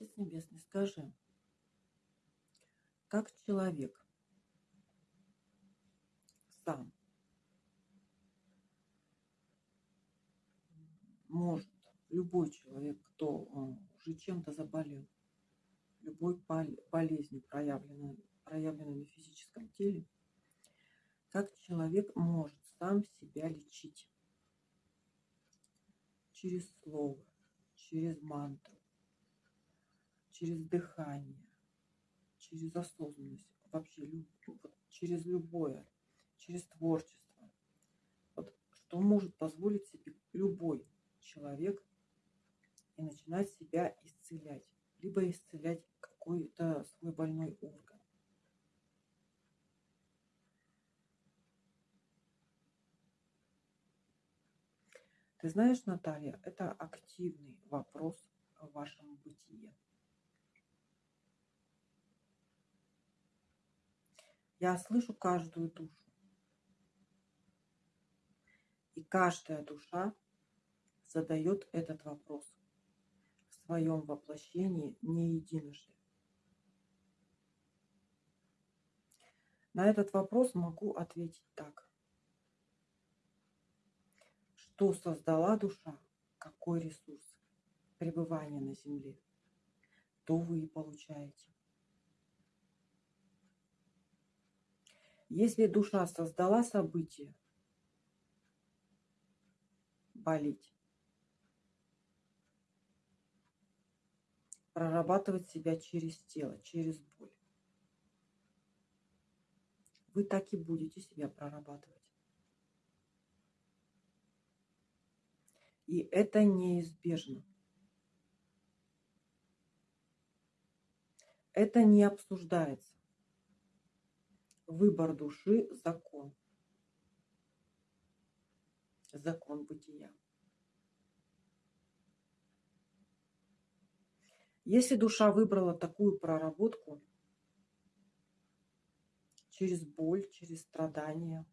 Отец Небесный, скажи, как человек сам может, любой человек, кто э, уже чем-то заболел, любой болезнью, проявленной, проявленной на физическом теле, как человек может сам себя лечить? Через слово, через мантру, через дыхание, через осознанность, вообще вот, через любое, через творчество. Вот, что может позволить себе любой человек и начинать себя исцелять, либо исцелять какой-то свой больной орган. Ты знаешь, Наталья, это активный вопрос в вашем бытие. Я слышу каждую душу. И каждая душа задает этот вопрос в своем воплощении не единожды. На этот вопрос могу ответить так. Что создала душа, какой ресурс пребывания на Земле, то вы и получаете. Если душа создала событие, болеть, прорабатывать себя через тело, через боль. Вы так и будете себя прорабатывать. И это неизбежно. Это не обсуждается. Выбор души – закон. Закон бытия. Если душа выбрала такую проработку через боль, через страдания,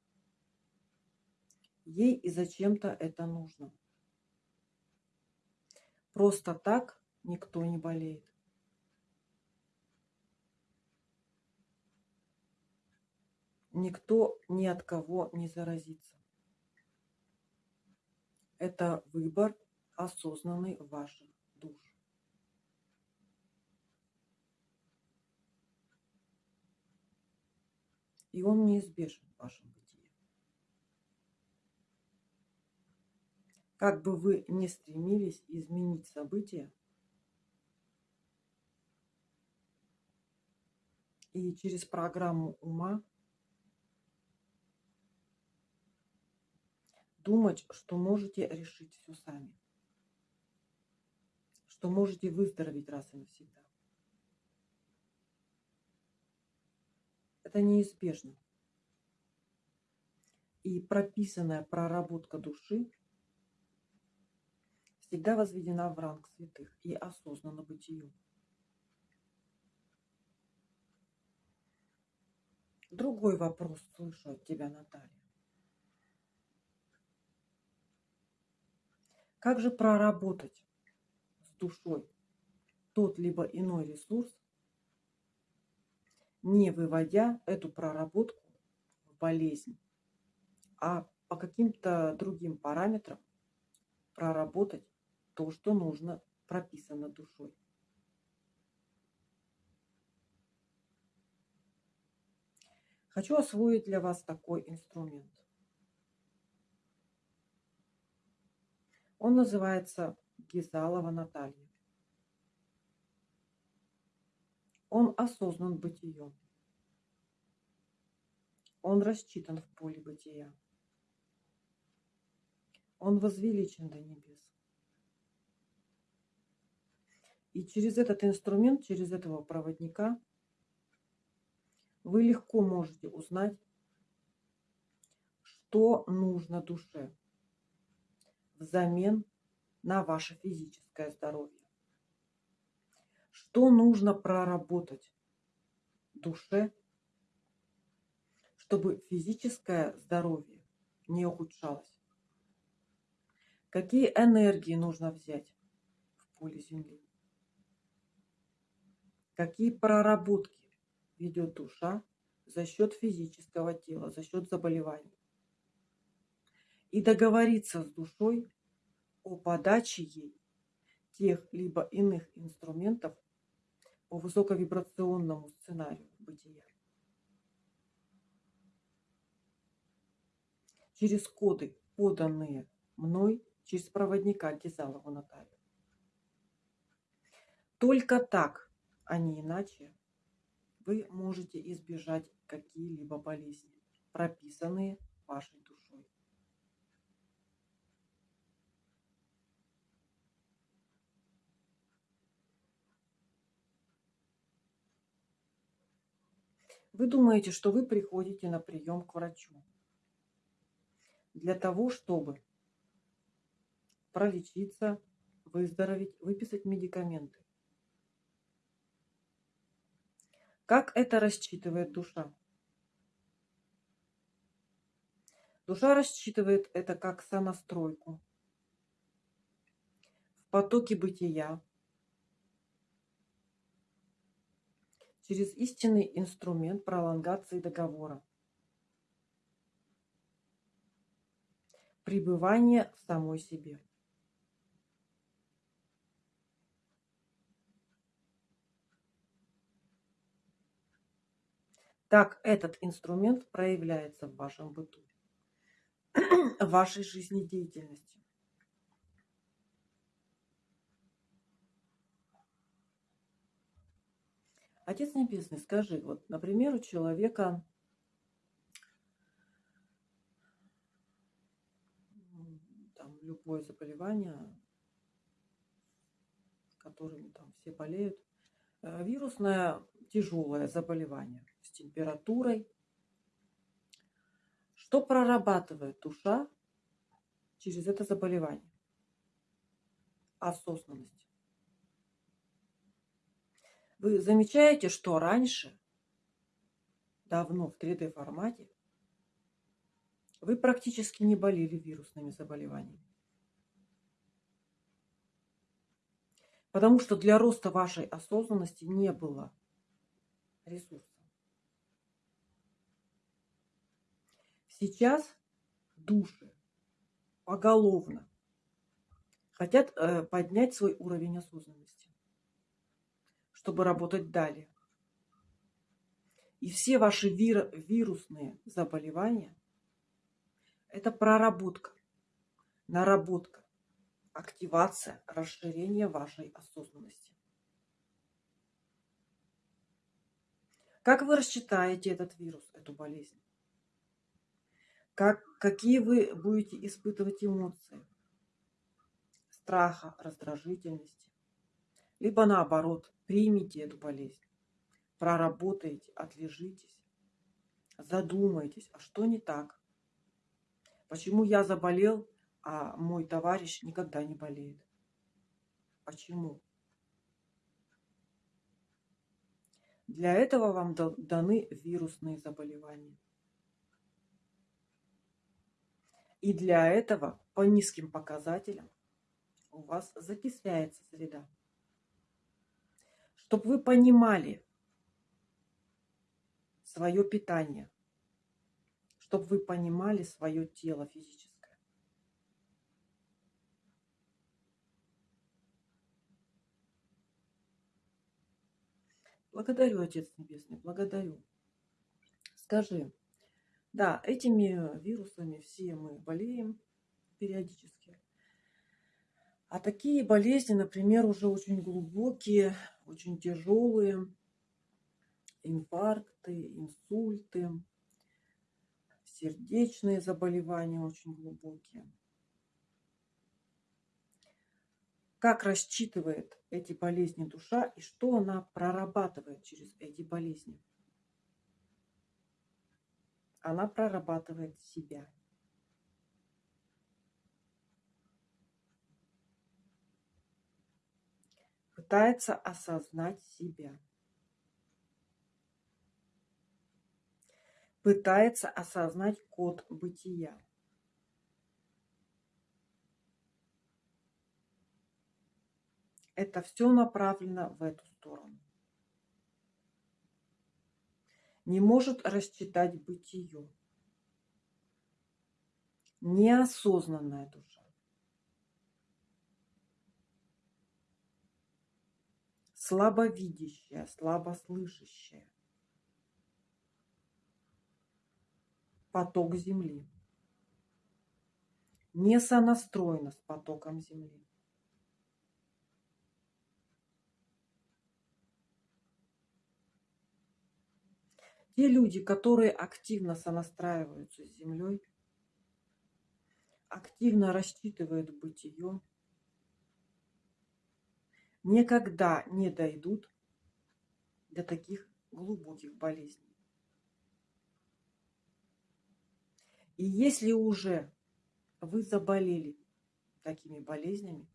ей и зачем-то это нужно. Просто так никто не болеет. Никто ни от кого не заразится. Это выбор осознанный ваших душ. И он неизбежен в вашем бытии. Как бы вы ни стремились изменить события, и через программу ума думать, что можете решить все сами, что можете выздороветь раз и навсегда. Это неизбежно. И прописанная проработка души всегда возведена в ранг святых и осознанно бытию. Другой вопрос слышу от тебя, Наталья. Как же проработать с душой тот либо иной ресурс, не выводя эту проработку в болезнь, а по каким-то другим параметрам проработать то, что нужно, прописано душой. Хочу освоить для вас такой инструмент. Он называется Гизалова Наталья. Он осознан бытием. Он рассчитан в поле бытия. Он возвеличен до небес. И через этот инструмент, через этого проводника, вы легко можете узнать, что нужно душе взамен на ваше физическое здоровье. Что нужно проработать душе, чтобы физическое здоровье не ухудшалось? Какие энергии нужно взять в поле Земли? какие проработки ведет душа за счет физического тела, за счет заболеваний. И договориться с душой о подаче ей тех либо иных инструментов по высоковибрационному сценарию бытия. Через коды, поданные мной через проводника Гизалову Наталью. Только так, а не иначе, вы можете избежать какие-либо болезни, прописанные вашей душой. Вы думаете, что вы приходите на прием к врачу для того, чтобы пролечиться, выздороветь, выписать медикаменты. Как это рассчитывает душа? Душа рассчитывает это как сонастройку в потоке бытия, через истинный инструмент пролонгации договора. Пребывание в самой себе. Так этот инструмент проявляется в вашем быту, в вашей жизнедеятельности. Отец Небесный, скажи, вот, например, у человека там, любое заболевание, которым там все болеют, э, вирусное тяжелое заболевание – температурой. Что прорабатывает душа через это заболевание? Осознанность. Вы замечаете, что раньше, давно в 3D формате, вы практически не болели вирусными заболеваниями. Потому что для роста вашей осознанности не было ресурсов. Сейчас души поголовно хотят э, поднять свой уровень осознанности, чтобы работать далее. И все ваши вир вирусные заболевания – это проработка, наработка, активация, расширение вашей осознанности. Как вы рассчитаете этот вирус, эту болезнь? как, какие вы будете испытывать эмоции. Страха, раздражительности. Либо наоборот, примите эту болезнь. Проработайте, отлежитесь. Задумайтесь, а что не так? Почему я заболел, а мой товарищ никогда не болеет? Почему? Для этого вам даны вирусные заболевания. И для этого по низким показателям у вас закисляется среда. Чтобы вы понимали свое питание, чтобы вы понимали свое тело физическое. Благодарю, Отец Небесный, благодарю. Скажи, да, этими вирусами все мы болеем периодически. А такие болезни, например, уже очень глубокие, очень тяжелые, инфаркты, инсульты, сердечные заболевания очень глубокие. Как рассчитывает эти болезни душа и что она прорабатывает через эти болезни? она прорабатывает себя. Пытается осознать себя. Пытается осознать код бытия. Это все направлено в эту сторону. не может рассчитать бытие. Неосознанная душа. Слабовидящая, слабослышащая. Поток Земли. Не сонастроена с потоком Земли. Те люди, которые активно сонастраиваются с Землей, активно рассчитывают бытие, никогда не дойдут до таких глубоких болезней. И если уже вы заболели такими болезнями,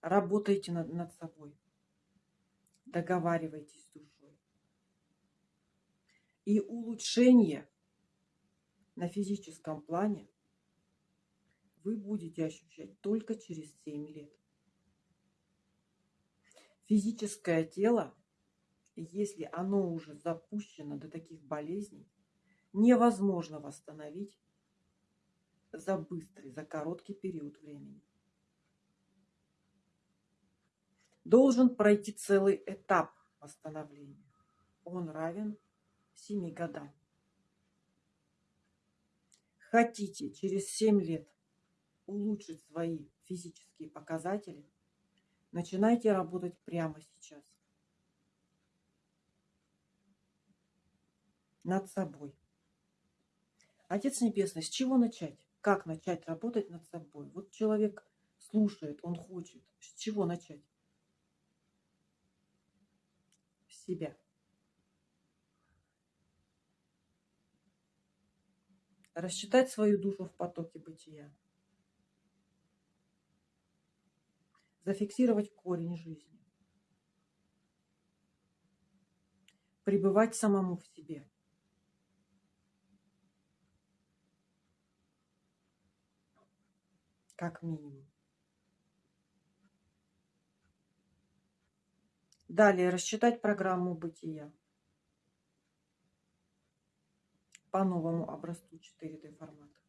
работайте над, над собой, договаривайтесь с душой и улучшение на физическом плане вы будете ощущать только через 7 лет. Физическое тело, если оно уже запущено до таких болезней, невозможно восстановить за быстрый, за короткий период времени. Должен пройти целый этап восстановления. Он равен 7 годам. Хотите через 7 лет улучшить свои физические показатели, начинайте работать прямо сейчас. Над собой. Отец Небесный, с чего начать? Как начать работать над собой? Вот человек слушает, он хочет. С чего начать? С себя. Рассчитать свою душу в потоке бытия. Зафиксировать корень жизни. Пребывать самому в себе. Как минимум. Далее рассчитать программу бытия. по новому образцу 4D формата.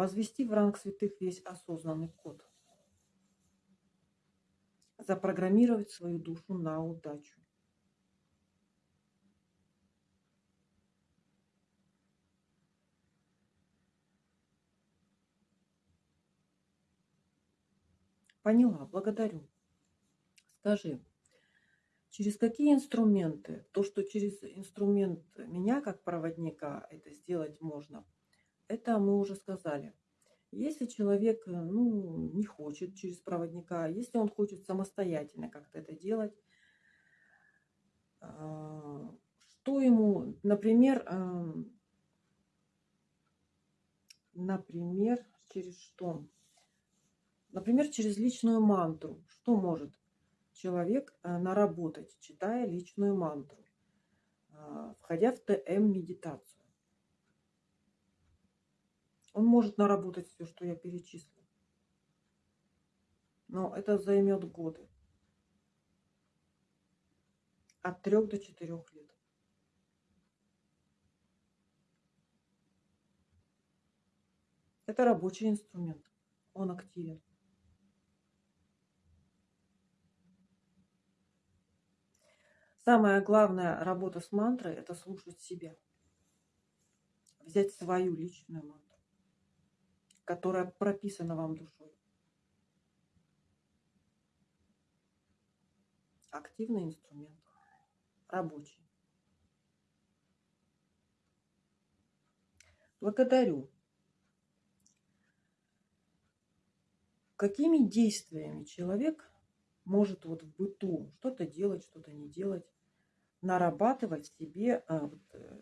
Возвести в ранг святых весь осознанный код. Запрограммировать свою душу на удачу. Поняла, благодарю. Скажи, Через какие инструменты? То, что через инструмент меня как проводника это сделать можно, это мы уже сказали. Если человек ну, не хочет через проводника, если он хочет самостоятельно как-то это делать, а, что ему, например, например, через что? Например, через личную мантру. Что может человек э, наработать, читая личную мантру, а, входя в ТМ-медитацию. Он может наработать все, что я перечислю. Но это займет годы. От трех до четырех лет. Это рабочий инструмент. Он активен. Самая главная работа с мантрой – это слушать себя. Взять свою личную мантру, которая прописана вам душой. Активный инструмент, рабочий. Благодарю. Какими действиями человек может вот в быту что-то делать, что-то не делать, нарабатывать себе а, э,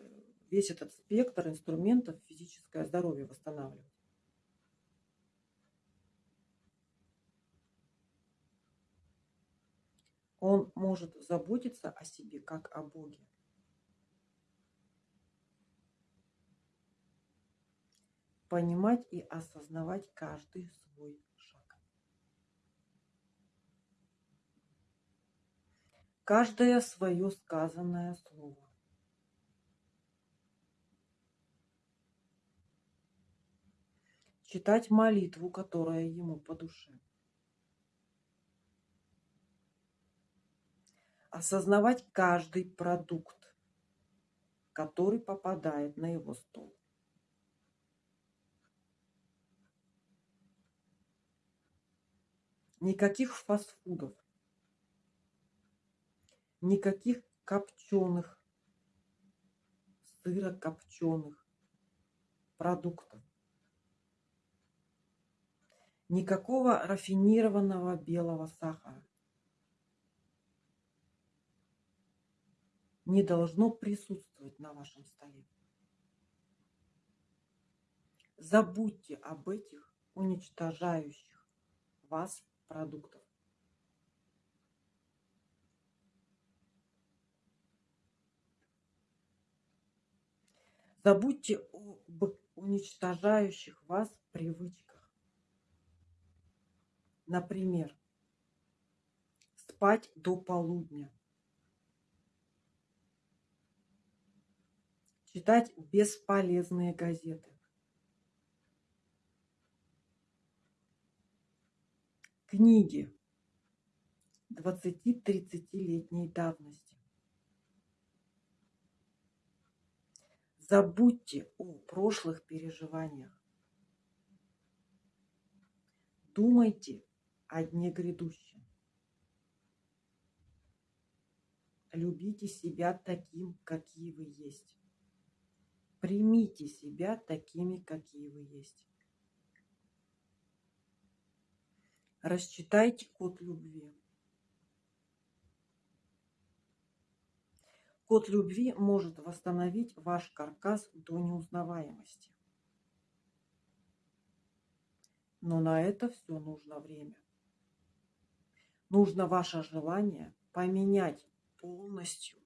весь этот спектр инструментов физическое здоровье восстанавливать. Он может заботиться о себе, как о Боге. Понимать и осознавать каждый свой шаг. Каждое свое сказанное слово. читать молитву, которая ему по душе. Осознавать каждый продукт, который попадает на его стол. Никаких фастфудов. Никаких копченых, сырокопченых продуктов. Никакого рафинированного белого сахара. Не должно присутствовать на вашем столе. Забудьте об этих уничтожающих вас продуктов. Забудьте об уничтожающих вас привычках. Например, спать до полудня. Читать бесполезные газеты. Книги 20-30-летней давности. Забудьте о прошлых переживаниях. Думайте о дне грядущем. Любите себя таким, какие вы есть. Примите себя такими, какие вы есть. Расчитайте код любви. Код любви может восстановить ваш каркас до неузнаваемости. Но на это все нужно время. Нужно ваше желание поменять полностью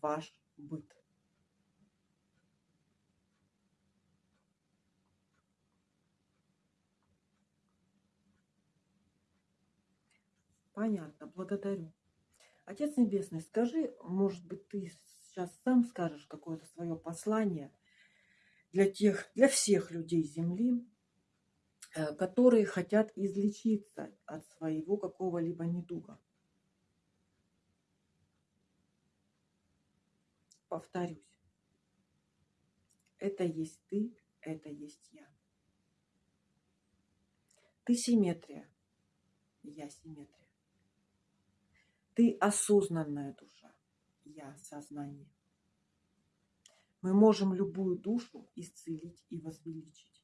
ваш быт. Понятно, благодарю. Отец Небесный, скажи, может быть, ты сейчас сам скажешь какое-то свое послание для тех, для всех людей Земли, э, которые хотят излечиться от своего какого-либо недуга. Повторюсь, это есть ты, это есть я. Ты симметрия, я симметрия. Ты осознанная душа, я сознание. Мы можем любую душу исцелить и возвеличить.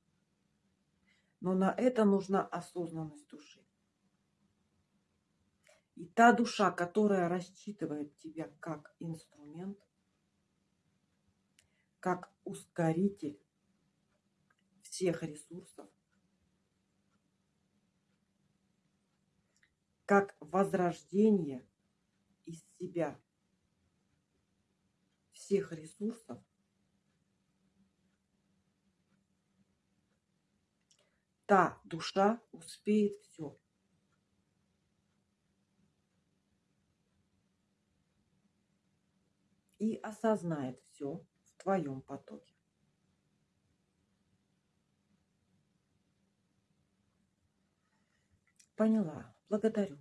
Но на это нужна осознанность души. И та душа, которая рассчитывает тебя как инструмент, как ускоритель всех ресурсов, как возрождение из себя всех ресурсов, та душа успеет все. И осознает все в твоем потоке. Поняла. Благодарю.